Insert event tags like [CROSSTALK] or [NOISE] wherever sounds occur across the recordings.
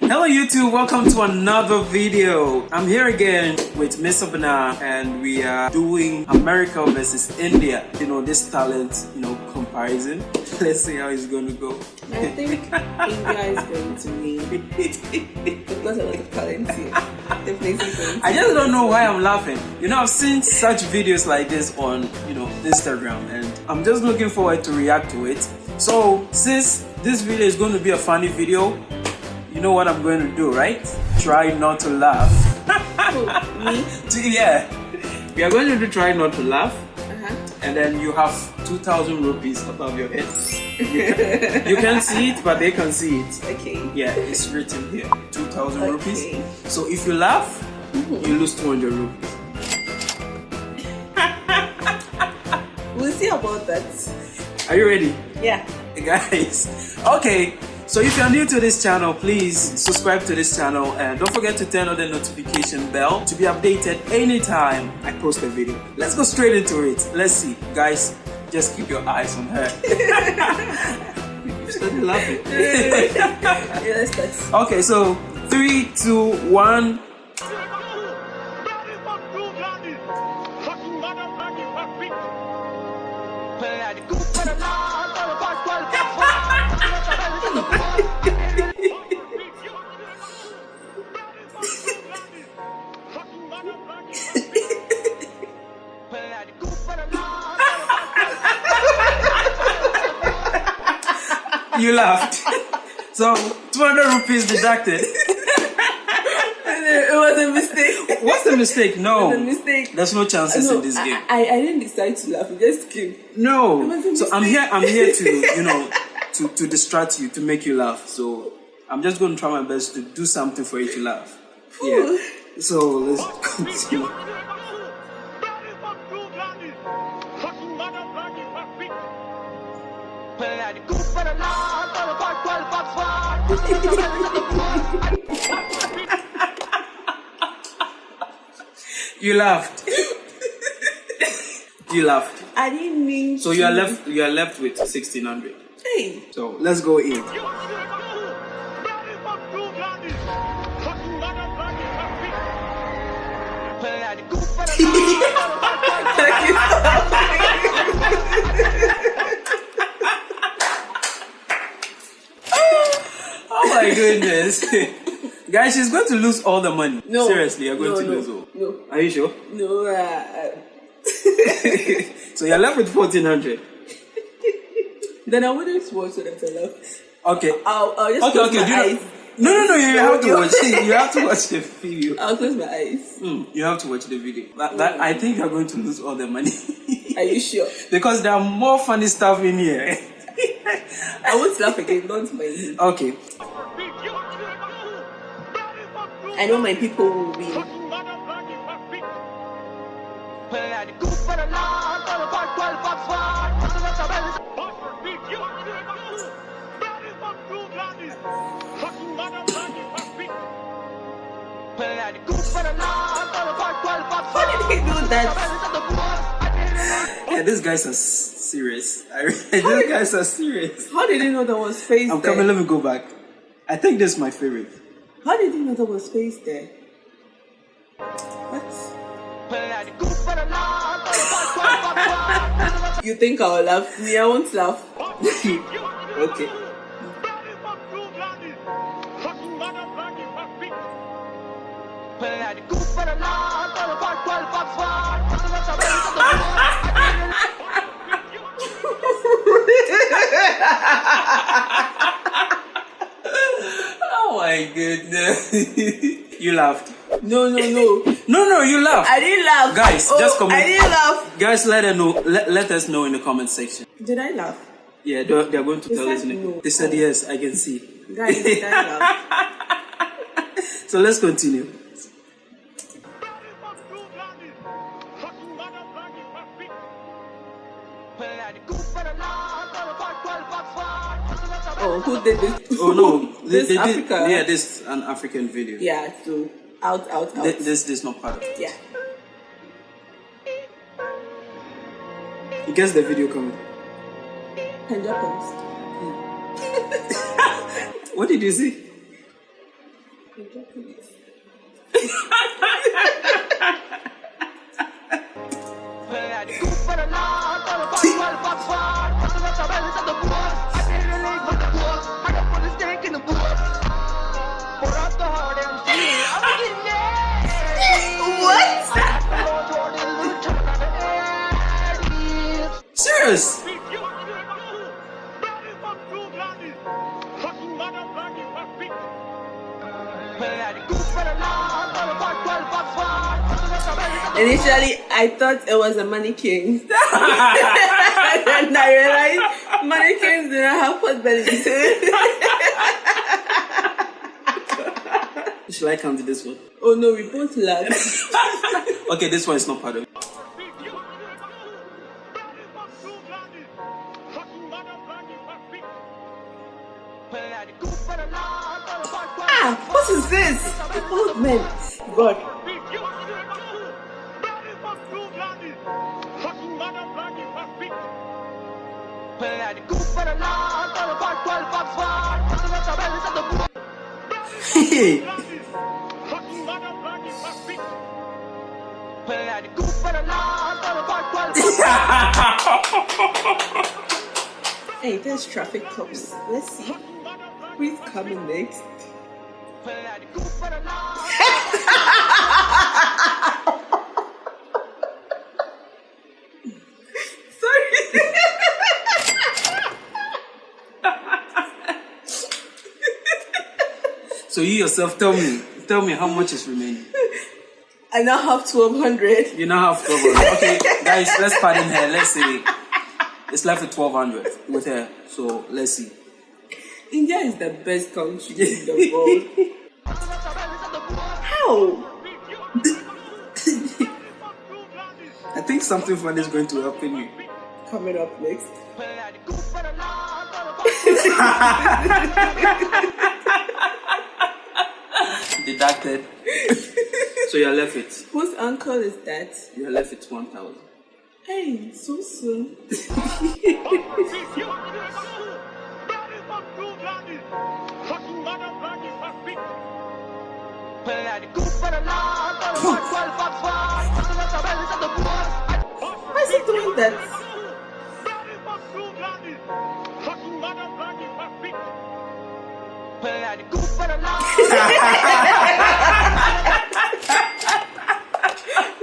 Hello YouTube, welcome to another video. I'm here again with Miss Abana and we are doing America versus India. You know, this talent, you know, comparison. [LAUGHS] Let's see how it's going to go. I think India is going to win because of the talent here. Definitely going to I just don't know why I'm laughing. You know, I've seen such videos like this on, you know, Instagram and I'm just looking forward to react to it. So, since this video is going to be a funny video, you know what I'm going to do, right? Try not to laugh. [LAUGHS] Me. [LAUGHS] Yeah, we are going to do try not to laugh, Uh-huh. and then you have 2,000 rupees above your head. You can see it, but they can see it. Okay. Yeah, it's written here 2,000 rupees. So if you laugh, you lose 200 rupees. [LAUGHS] We'll see about that. Are you ready? Yeah. guys okay so if you're new to this channel please subscribe to this channel and don't forget to turn on the notification bell to be updated anytime i post a video. Let's go straight into it. Let's see. Guys just keep your eyes on her. [LAUGHS] You started laughing yeah, okay so three two one you laughed so 200 rupees deducted it was a mistake. what's the mistake no It was a mistake. there's no chances No, in this game I, I, I didn't decide to laugh. Just came. No. So I'm here. I'm here to you know to to distract you to make you laugh. So I'm just going to try my best to do something for you to laugh. Yeah. So let's [LAUGHS] continue. [LAUGHS] You laughed. [LAUGHS] you laughed. I didn't mean. So you are left. You are left with 1600. Hey. So let's go in. [LAUGHS] Oh my goodness. [LAUGHS] Guys, she's going to lose all the money. No. Seriously, you're going no, to no, lose all. No. Are you sure? No. Uh, [LAUGHS] so you're left with 1400. Then I wouldn't watch so that I. Okay. I'll, I'll just Okay, close okay. my Do you eyes. no, no, no. You have to No. watch. You have to [LAUGHS] watch the video. I'll close my eyes. Mm, you have to watch the video. That, that, I think you're going to lose all the money Are you sure? [LAUGHS] because there are more funny stuff in here. [LAUGHS] I won't laugh again. Don't mind okay. I know my people will win. How do that? Yeah, these guys are serious. I, [LAUGHS] these guys are serious. How did you know there was space I'm there? coming. Let me go back. I think this is my favorite. How did you know there was space there? What? [LAUGHS] You think I'll laugh? Me, I won't laugh. [LAUGHS] Okay. Oh my goodness. you laughed. No, no, no. No, no, you laughed. I didn't laugh. Guys, oh, just comment. I didn't laugh. Guys, let us know. Let, let us know in the comment section. Did I laugh? Yeah, they're, they're going to They tell us. No. They said yes. I can see. Guys, did I laugh? [LAUGHS] So let's continue. Oh, who did this? Oh no, [LAUGHS] this they did. Africa. Yeah, this is an African video. Yeah, so out, out, out. Th- this this is not part of it. yeah. You guess the video coming. Punjab Post. [LAUGHS] What did you see? [LAUGHS] Japanese. Serious? Initially, I thought it was a mannequin. [LAUGHS] and I realized mannequins do not have pot bellies. [LAUGHS] Should I count this one? oh no, we both laughed. Okay, this one is not part of it. ah, what is this? Oh man, God. Hey, [LAUGHS] [LAUGHS] Hey, there's traffic cops. Let's see. Who's coming next? Sorry. [LAUGHS] so you yourself tell me, tell me how much is remaining. I now have 1200. You now have 1200. Okay, guys, let's pardon her. Let's see. It's left with 1200 with her. So let's see. India is the best country in the [LAUGHS] world. How? I think something funny is going to happen you. Coming up next. [LAUGHS] Deducted. so you're left with Whose uncle is that? you're left with 1000. Hey, so soon. Why is he doing that? [LAUGHS]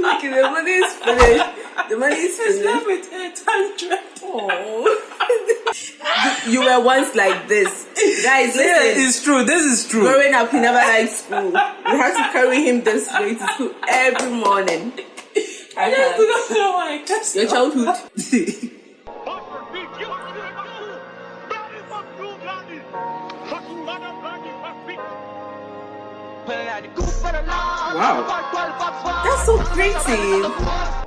Look, the money is finished. The money is finished. left with 800. Oh. you were once like this. Guys, Yeah, it's true. This is true. Growing up, he never liked school. We had to carry him this way to school every morning. I [LAUGHS] just do not know why I can't Your stop. childhood. wow. That's so creative.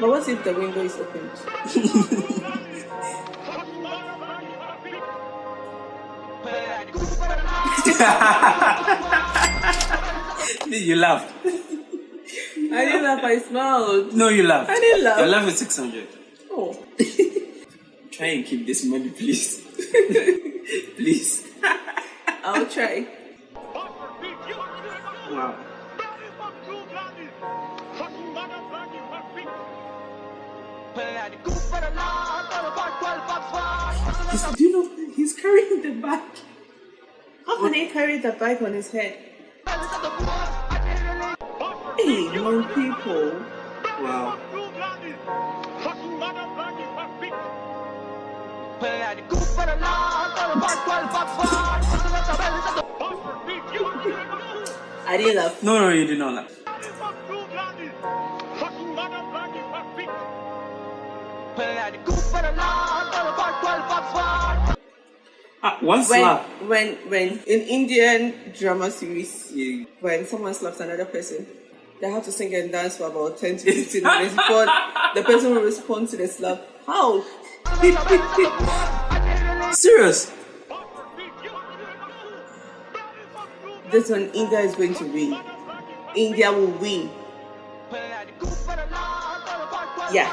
But what if the window is opened? [LAUGHS] you laughed. I didn't laugh, I smiled. No, you laughed. I didn't laugh. You're left with 600. Oh. Try and keep this money, please. [LAUGHS] please. I'll try. He's- do you know he's carrying the bag? How can he carry the bag on his head? Hey, young people. Wow. I didn't laugh. No, no, you did not laugh. Ah, Ah, one When, slap. when, when in Indian drama series, Yeah. when someone slaps another person, they have to sing and dance for about 10 to 15 minutes before [LAUGHS] the person will respond to the slap. How? Serious. This one, India is going to win. India will win. Yeah.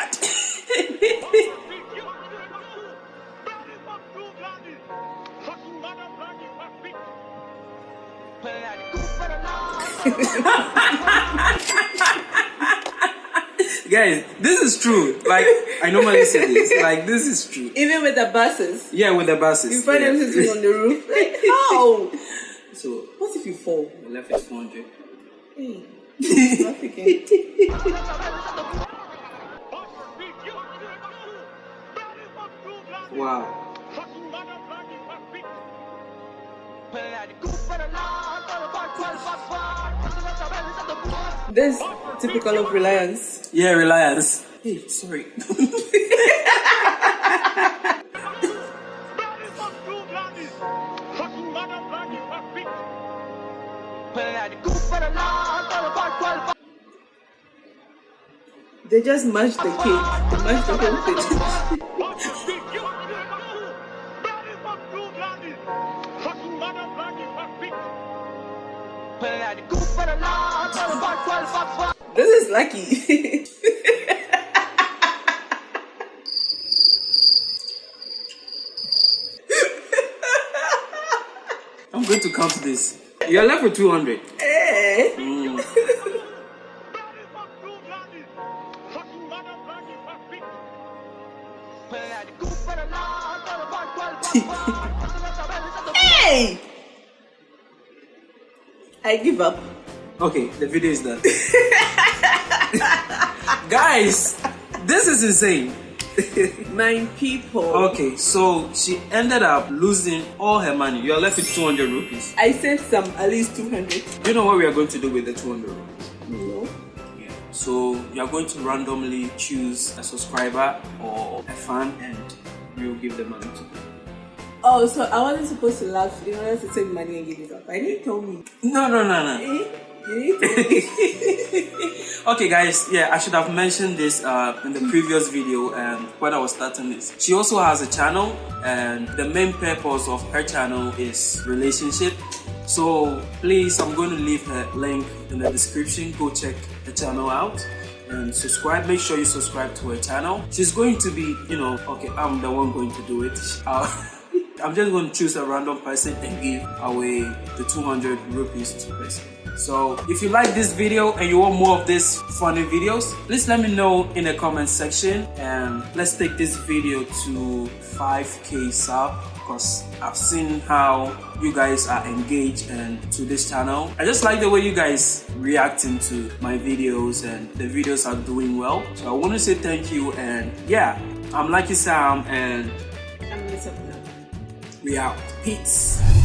[LAUGHS] Guys, this is true. Like I normally say this. Like this is true. Even with the buses, Yeah, with the buses. you find yeah. them sitting on the [LAUGHS] roof. Like, how? So What if you fall? I left it 400. Hey, African. Wow. This typical of reliance. Yeah, Reliance. Hey, sorry. [LAUGHS] They just mashed the cake. They mashed the whole thing. [LAUGHS] this is lucky. [LAUGHS] I'm going to count this. You're left with 200. Eh. Mm. [LAUGHS] Hey! I give up. Okay, the video is done. [LAUGHS] Guys, this is insane. [LAUGHS] My people. Okay, so she ended up losing all her money. You're left with 200 rupees. I saved some, at least 200. Do you know what we are going to do with the 200 rupees? No. Yeah. So you are going to randomly choose a subscriber or a fan and we'll give the money to them. Oh, so I wasn't supposed to laugh in order to take money and give it up. I didn't tell me. No, no, no, no. Eh? You didn't tell me. [LAUGHS] okay guys yeah i should have mentioned this uh, in the previous video um, when i was starting this she also has a channel and the main purpose of her channel is relationship so please i'm going to leave her link in the description go check the channel out and subscribe make sure you subscribe to her channel she's going to be you know okay i'm the one going to do it [LAUGHS] Uh, I'm just going to choose a random person and give away the 200 rupees to person. So if you like this video and you want more of these funny videos, please let me know in the comment section and let's take this video to 5k sub because I've seen how you guys are engaged and to this channel. I just like the way you guys reacting to my videos and the videos are doing well. So I want to say thank you and yeah, I'm Lucky Sam and we out. Peace.